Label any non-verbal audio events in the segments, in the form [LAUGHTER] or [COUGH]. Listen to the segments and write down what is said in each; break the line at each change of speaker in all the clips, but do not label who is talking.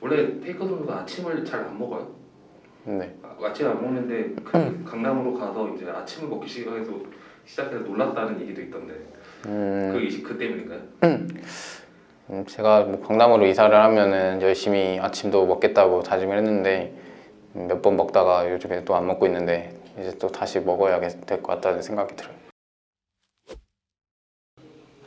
원래 페이커 선수가 아침을 잘 안 먹어요?
네.
아, 아침 안 먹는데 그 강남으로 가서 이제 아침을 먹기 시작해서 시작해서 놀랐다는 얘기도 있던데
음,
그 이시 그 때문인가요?
음, 제가 뭐 강남으로 이사를 하면은 열심히 아침도 먹겠다고 다짐을 했는데 몇 번 먹다가 요즘에 또 안 먹고 있는데 이제 또 다시 먹어야 될 것 같다는 생각이 들어요.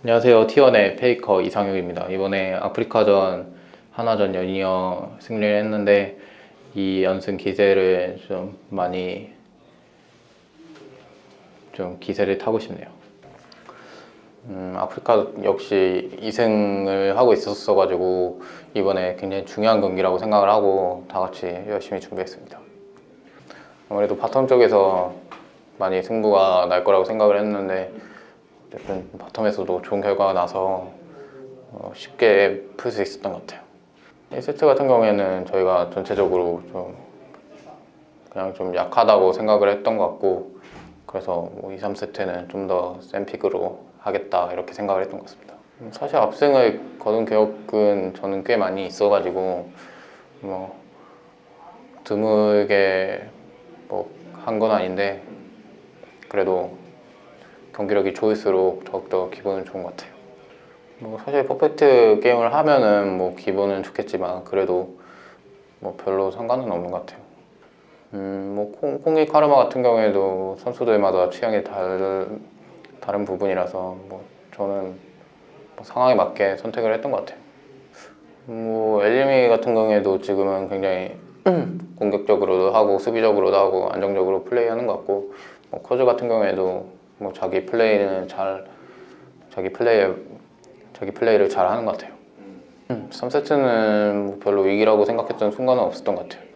안녕하세요. T1의 페이커 이상혁입니다. 이번에 아프리카전 한화전 연이어 승리를 했는데 이 연승 기세를 좀 많이 좀 기세를 타고 싶네요. 음, 아프리카 역시 2승을 하고 있었어 가지고 이번에 굉장히 중요한 경기라고 생각을 하고 다 같이 열심히 준비했습니다. 아무래도 바텀 쪽에서 많이 승부가 날 거라고 생각을 했는데 바텀에서도 좋은 결과가 나서 어, 쉽게 풀 수 있었던 것 같아요. 1세트 같은 경우에는 저희가 전체적으로 좀 그냥 좀 약하다고 생각을 했던 것 같고 그래서 뭐 2, 3세트는 좀 더 센 픽으로 하겠다 이렇게 생각을 했던 것 같습니다. 음, 사실 압승을 거둔 기억은 저는 꽤 많이 있어가지고 뭐 드물게 뭐 한 건 아닌데 그래도 경기력이 좋을수록 더욱더 기분은 좋은 것 같아요. 뭐 사실 퍼펙트 게임을 하면은 뭐 기분은 좋겠지만 그래도 뭐 별로 상관은 없는 것 같아요. 음, 뭐 콩, 콩이 카르마 같은 경우에도 선수들마다 취향이 달, 다른 부분이라서 뭐 저는 뭐 상황에 맞게 선택을 했던 것 같아요. 뭐 엘리미 같은 경우에도 지금은 굉장히 [CLEARS THROAT] 공격적으로도 하고 수비적으로도 하고 안정적으로 플레이하는 것 같고 뭐 커즈 같은 경우에도 뭐 자기 플레이는 잘 자기 플레이 자기 플레이를 잘 하는 것 같아요. 음, 3세트는 뭐 별로 위기라고 생각했던 순간은 없었던 것 같아요.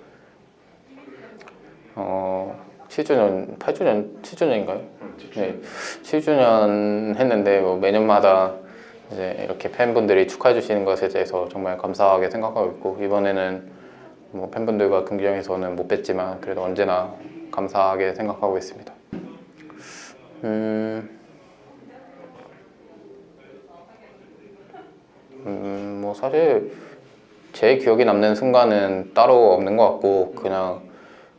어, 7주년, 8주년, 7주년인가요?
음,
네, 7주년 했는데 뭐 매년마다 이제 이렇게 팬분들이 축하해 주시는 것에 대해서 정말 감사하게 생각하고 있고 이번에는 뭐 팬분들과 경기장에서는 못 뵀지만 그래도 언제나 감사하게 생각하고 있습니다. 음, 음, 뭐 사실 제 기억에 남는 순간은 따로 없는 것 같고 그냥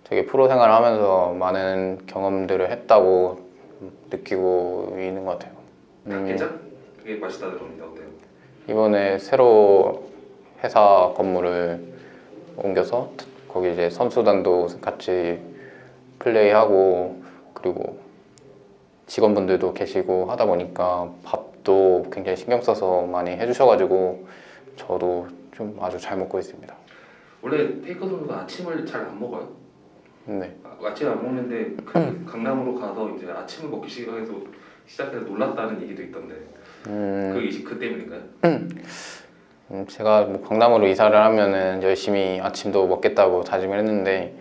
되게 프로 생활을 하면서 많은 경험들을 했다고 느끼고 있는 것 같아요. 음,
괜찮? 그게 맛있다 들었는데 어때요?
이번에 새로 회사 건물을 옮겨서 거기 이제 선수단도 같이 플레이하고 그리고 직원분들도 계시고 하다 보니까 밥 도 굉장히 신경 써서 많이 해주셔가지고 저도 좀 아주 잘 먹고 있습니다.
원래 페이커 선수가 아침을 잘 안 먹어요?
네.
아, 아침 안 먹는데 그 강남으로 가서 이제 아침을 먹기 시작해서 시작해서 놀랐다는 얘기도 있던데
음,
그 이시 그 때문인가요?
음, 제가 뭐 강남으로 이사를 하면은 열심히 아침도 먹겠다고 다짐을 했는데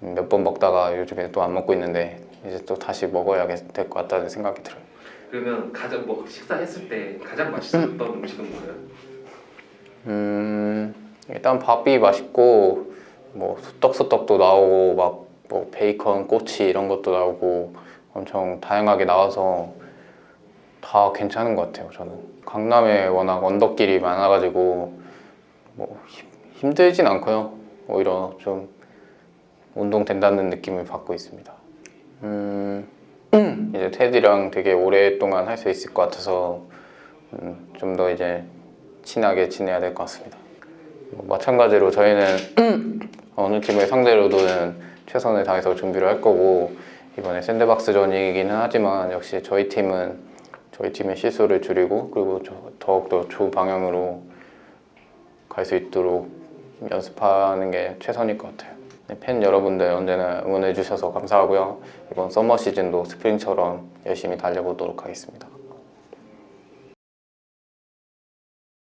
몇 번 먹다가 요즘에 또 안 먹고 있는데 이제 또 다시 먹어야 될 것 같다는 생각이 들어요.
그러면 가장 뭐 식사했을 때 가장 맛있었던 음식은 뭐예요?
음, 일단 밥이 맛있고 뭐 소떡소떡도 나오고 막 뭐 베이컨, 꼬치 이런 것도 나오고 엄청 다양하게 나와서 다 괜찮은 것 같아요. 저는 강남에 워낙 언덕길이 많아가지고 뭐 힘- 힘들진 않고요. 오히려 좀 운동 된다는 느낌을 받고 있습니다. 음, 이제 테디랑 되게 오랫동안 할 수 있을 것 같아서 음, 좀더 이제 친하게 지내야 될 것 같습니다. 뭐 마찬가지로 저희는 어느 팀을 상대로든 최선을 다해서 준비를 할 거고 이번에 샌드박스전이기는 하지만 역시 저희 팀은 저희 팀의 실수를 줄이고 그리고 저- 더욱더 좋은 방향으로 갈 수 있도록 연습하는 게 최선일 것 같아요. 네, 팬 여러분들 언제나 응원해 주셔서 감사하고요. 이번 서머 시즌도 스프링처럼 열심히 달려보도록 하겠습니다.